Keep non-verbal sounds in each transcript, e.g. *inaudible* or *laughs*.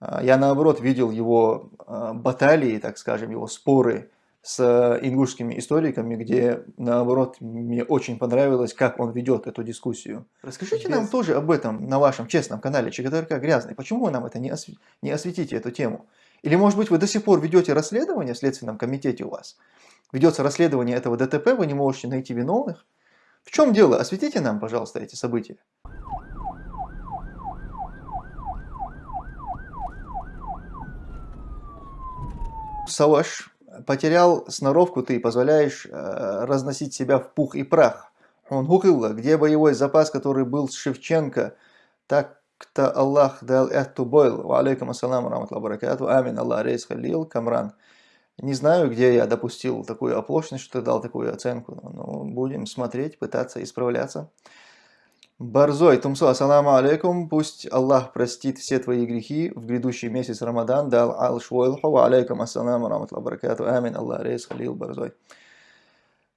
А, я, наоборот, видел его а, баталии, так скажем, его споры с ингушскими историками, где, наоборот, мне очень понравилось, как он ведет эту дискуссию. Расскажите Без... нам тоже об этом на вашем честном канале ЧГТРК Грязный. Почему вы нам это не, осв... не осветите, эту тему? Или, может быть, вы до сих пор ведете расследование в Следственном комитете у вас? Ведется расследование этого ДТП, вы не можете найти виновных? В чем дело? Осветите нам, пожалуйста, эти события. Саваш, потерял сноровку ты, позволяешь э, разносить себя в пух и прах. Он гукилла, где боевой запас, который был с Шевченко, так-то Аллах дал эту бойл. Ва алейкум ассаламу раматлаху баракату. Амин Аллах рейс халил камран. Не знаю, где я допустил такую оплошность, что дал такую оценку, но будем смотреть, пытаться исправляться. Барзой, Тумсу, ассаламу алейкум, пусть Аллах простит все твои грехи. В грядущий месяц Рамадан, дал ал швойлху, алейкум ассаламу раматлаху баракату, амин, Аллах рейс, халил, Барзой.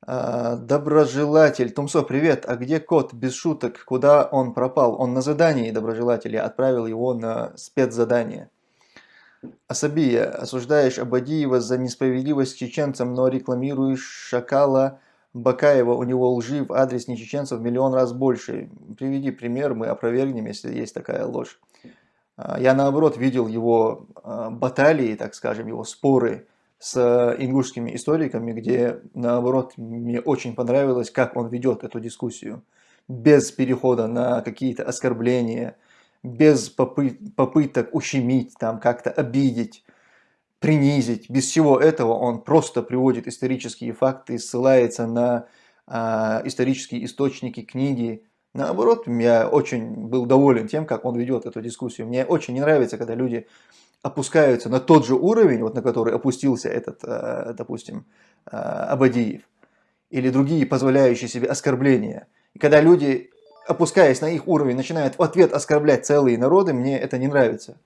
А, доброжелатель, Тумсо, привет, а где кот, без шуток, куда он пропал? Он на задании, доброжелатель, я отправил его на спецзадание. Асабия, осуждаешь Абадиева за несправедливость чеченцам, но рекламируешь Шакала Бакаева, у него лжи в адрес нечеченцев в миллион раз больше. Приведи пример, мы опровергнем, если есть такая ложь. А, я наоборот видел его а, баталии, так скажем, его споры с ингушскими историками, где наоборот мне очень понравилось, как он ведет эту дискуссию. Без перехода на какие-то оскорбления, без попы попыток ущемить, там как-то обидеть, принизить. Без всего этого он просто приводит исторические факты, ссылается на э, исторические источники, книги. Наоборот, я очень был доволен тем, как он ведет эту дискуссию. Мне очень не нравится, когда люди опускаются на тот же уровень, вот на который опустился этот, э, допустим, э, Абадиев, или другие позволяющие себе оскорбления. И когда люди опускаясь на их уровень, начинает в ответ оскорблять целые народы, мне это не нравится.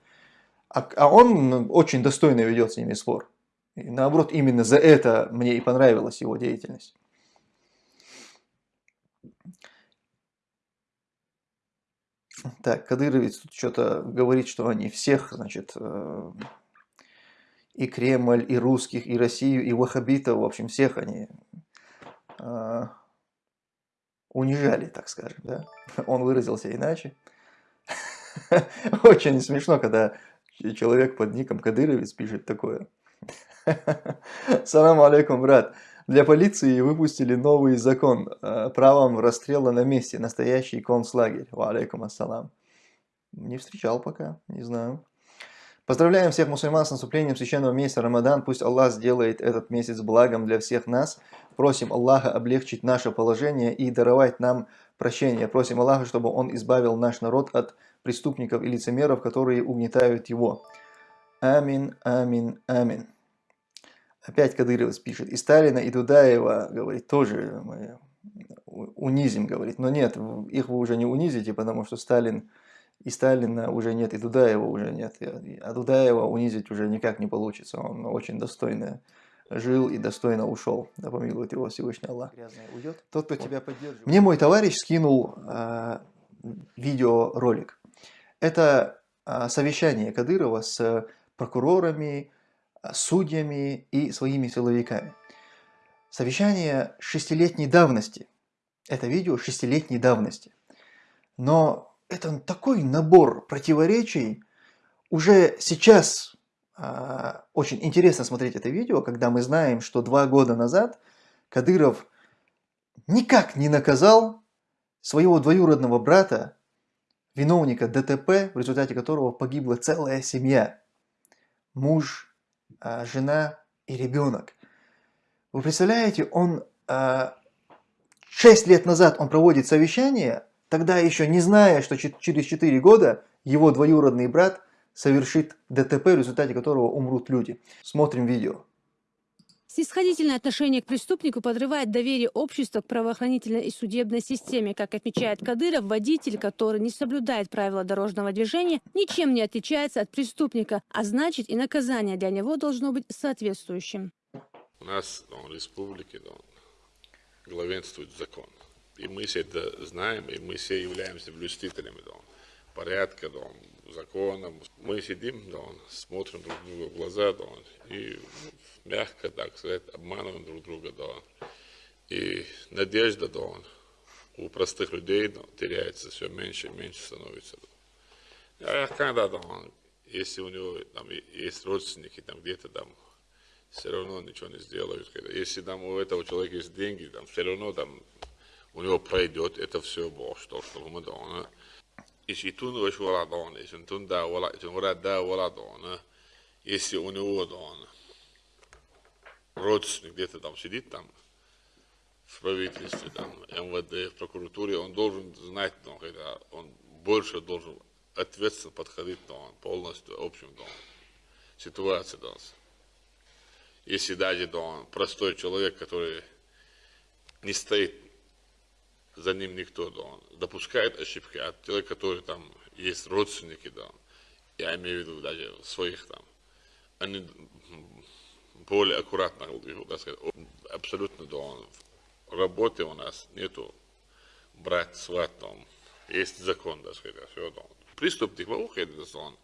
А, а он очень достойно ведет с ними спор. И наоборот, именно за это мне и понравилась его деятельность. Так, Кадыровец тут что-то говорит, что они всех, значит, э, и Кремль, и русских, и Россию, и ваххабитов, в общем, всех они э, унижали, так скажем, да? *laughs* Он выразился иначе. *laughs* Очень смешно, когда человек под ником Кадыровец пишет такое. *laughs* Салам алейкум, брат. Для полиции выпустили новый закон э, правом расстрела на месте, настоящий концлагерь. Ва алейкум ассалам. Не встречал пока, не знаю. Поздравляем всех мусульман с наступлением священного месяца Рамадан. Пусть Аллах сделает этот месяц благом для всех нас. Просим Аллаха облегчить наше положение и даровать нам прощение. Просим Аллаха, чтобы Он избавил наш народ от преступников и лицемеров, которые угнетают его. Амин, амин, амин. Опять Кадыров пишет. И Сталина, и Дудаева, говорит, тоже мы унизим, говорит. Но нет, их вы уже не унизите, потому что Сталин и Сталина уже нет, и Дудаева уже нет. А Дудаева унизить уже никак не получится. Он очень достойно жил и достойно ушел. Да помилует его Всевышний Аллах. уйдет. Тот, кто вот. тебя поддерживает. Мне мой товарищ скинул э, видеоролик. Это э, совещание Кадырова с прокурорами, судьями и своими силовиками. Совещание шестилетней давности. Это видео шестилетней давности. Но это такой набор противоречий. Уже сейчас э, очень интересно смотреть это видео, когда мы знаем, что два года назад Кадыров никак не наказал своего двоюродного брата, виновника ДТП, в результате которого погибла целая семья. Муж, э, жена и ребенок. Вы представляете, он э, 6 лет назад он проводит совещание тогда еще не зная, что через 4 года его двоюродный брат совершит ДТП, в результате которого умрут люди. Смотрим видео. Снисходительное отношение к преступнику подрывает доверие общества к правоохранительной и судебной системе. Как отмечает Кадыров, водитель, который не соблюдает правила дорожного движения, ничем не отличается от преступника, а значит и наказание для него должно быть соответствующим. У нас в республике главенствует закон. И мы все это знаем, и мы все являемся блюстителями порядка, да, законом. Мы сидим, да, смотрим друг другу в глаза, да, и мягко, так сказать, обманываем друг друга, да. И надежда, да, у простых людей да, теряется все меньше и меньше становится. Да. А когда, да, если у него там есть родственники, там где-то там все равно ничего не сделают. Если там у этого человека есть деньги, там все равно там у него пройдет это все Бог, что, что мы должны. Если тун ваш вала дон, если тун да вала, если вала да вала дон, если у него дон, родственник где-то там сидит там, в правительстве, там, МВД, в прокуратуре, он должен знать, ну, когда он больше должен ответственно подходить ну, полностью общим ну, ситуации. Ну, если даже ну, простой человек, который не стоит за ним никто, он допускает ошибки, а человек, который там есть родственники, да, я имею в виду даже своих там, они более аккуратно, так сказать, абсолютно, да, он работы у нас нету брать сват, там, есть закон, так сказать, все, да. Преступник выходит, да, он,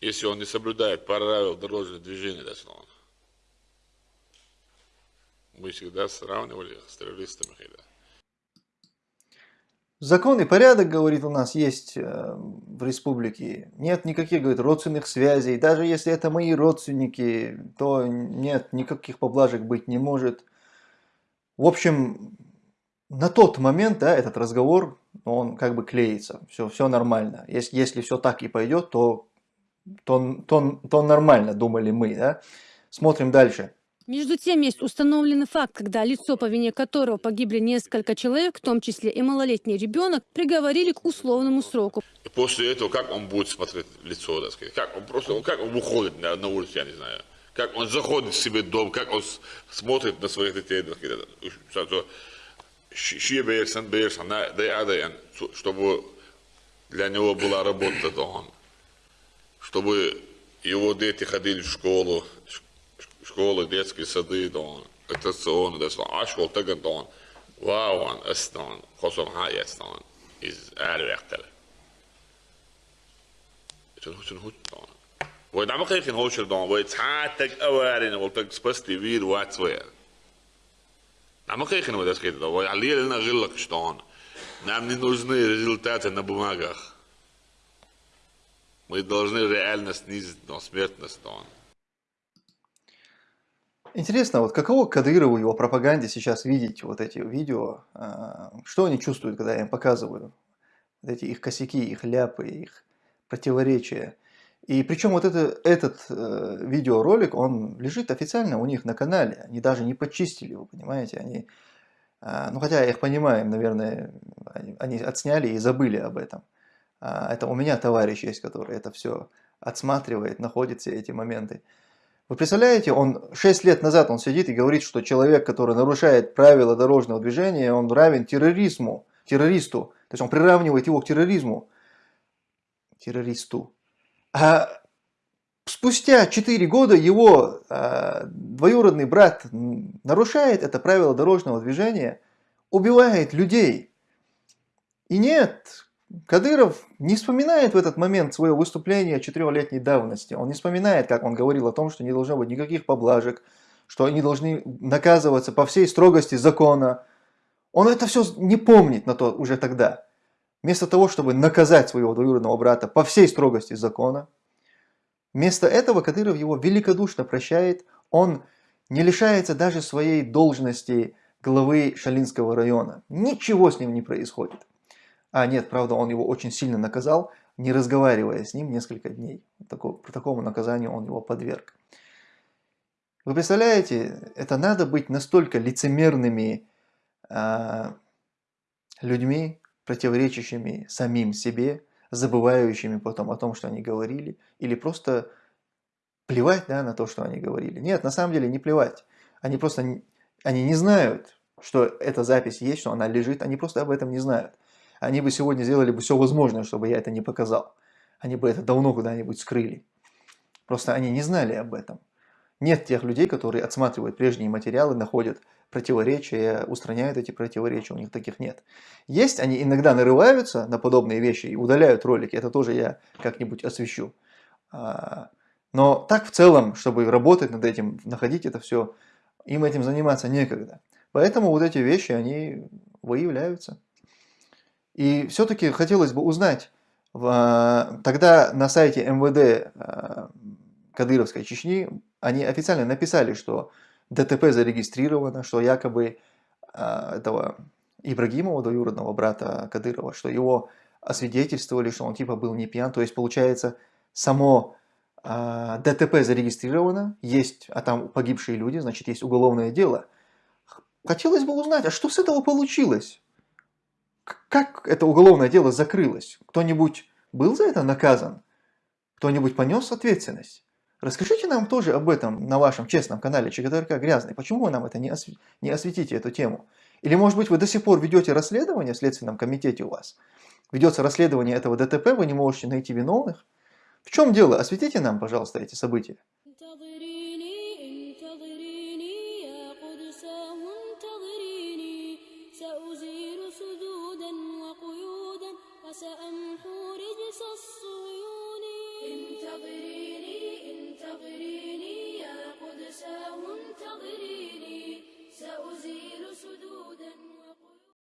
если он не соблюдает правила дорожного движения, да, он, мы всегда сравнивали с террористами, да. Закон и порядок, говорит, у нас есть э, в республике. Нет никаких, говорит, родственных связей. Даже если это мои родственники, то нет, никаких поблажек быть не может. В общем, на тот момент, да, этот разговор, он как бы клеится. Все, все нормально. Если, если все так и пойдет, то, то, то, то нормально, думали мы, да. Смотрим дальше. Между тем, есть установленный факт, когда лицо, по вине которого погибли несколько человек, в том числе и малолетний ребенок, приговорили к условному сроку. И после этого, как он будет смотреть лицо, так сказать? Как он просто, как он выходит на, на улицу, я не знаю. Как он заходит в себе дом, как он смотрит на своих детей, так сказать. Чтобы для него была работа. Чтобы его дети ходили в школу, школы, детские сады, дон, attraksjoner, det som Ashwell tagad, don, Vauvan, es, don, Kosovo Hayes, don, iz äärivähtele. Se on sen hut, don. Voi nämä kaikki housel, don, voi tsaattek avaarin, voi tak spasti viir vatsvoja. Nämä kaikki ne voidaan skrita, voi allielina gillaks, don. Нам не нужны результаты на бумагах. Мы должны реально снизить но, смертность. Don. Интересно, вот каково Кадырову его пропаганде сейчас видеть вот эти видео? А, что они чувствуют, когда я им показываю? Вот эти их косяки, их ляпы, их противоречия. И причем вот это, этот э, видеоролик, он лежит официально у них на канале. Они даже не почистили его, понимаете? Они, э, ну хотя я их понимаю, наверное, они, они отсняли и забыли об этом. А, это у меня товарищ есть, который это все отсматривает, находит все эти моменты. Вы представляете, он 6 лет назад он сидит и говорит, что человек, который нарушает правила дорожного движения, он равен терроризму, террористу. То есть он приравнивает его к терроризму. Террористу. А спустя 4 года его а, двоюродный брат нарушает это правило дорожного движения, убивает людей. И нет, Кадыров не вспоминает в этот момент свое выступление четырехлетней давности. Он не вспоминает, как он говорил о том, что не должно быть никаких поблажек, что они должны наказываться по всей строгости закона. Он это все не помнит на то уже тогда. Вместо того, чтобы наказать своего двоюродного брата по всей строгости закона, вместо этого Кадыров его великодушно прощает. Он не лишается даже своей должности главы Шалинского района. Ничего с ним не происходит. А нет, правда, он его очень сильно наказал, не разговаривая с ним несколько дней. Такому, такому наказанию он его подверг. Вы представляете, это надо быть настолько лицемерными э, людьми, противоречащими самим себе, забывающими потом о том, что они говорили, или просто плевать да, на то, что они говорили. Нет, на самом деле не плевать. Они просто они не знают, что эта запись есть, что она лежит, они просто об этом не знают они бы сегодня сделали бы все возможное, чтобы я это не показал. Они бы это давно куда-нибудь скрыли. Просто они не знали об этом. Нет тех людей, которые отсматривают прежние материалы, находят противоречия, устраняют эти противоречия, у них таких нет. Есть, они иногда нарываются на подобные вещи и удаляют ролики, это тоже я как-нибудь освещу. А, но так в целом, чтобы работать над этим, находить это все, им этим заниматься некогда. Поэтому вот эти вещи, они выявляются. И все-таки хотелось бы узнать, тогда на сайте МВД а, Кадыровской Чечни они официально написали, что ДТП зарегистрировано, что якобы а, этого Ибрагимова, двоюродного брата Кадырова, что его освидетельствовали, что он типа был не пьян. То есть получается само ДТП зарегистрировано, есть, а там погибшие люди, значит есть уголовное дело. Хотелось бы узнать, а что с этого получилось? Как это уголовное дело закрылось? Кто-нибудь был за это наказан? Кто-нибудь понес ответственность? Расскажите нам тоже об этом на вашем честном канале ЧГТРК Грязный. Почему вы нам это не, осв... не осветите, эту тему? Или, может быть, вы до сих пор ведете расследование в Следственном комитете у вас? Ведется расследование этого ДТП, вы не можете найти виновных? В чем дело? Осветите нам, пожалуйста, эти события. انتظريني انتظريني يا قدساه انتظريني. سأزيل سدودك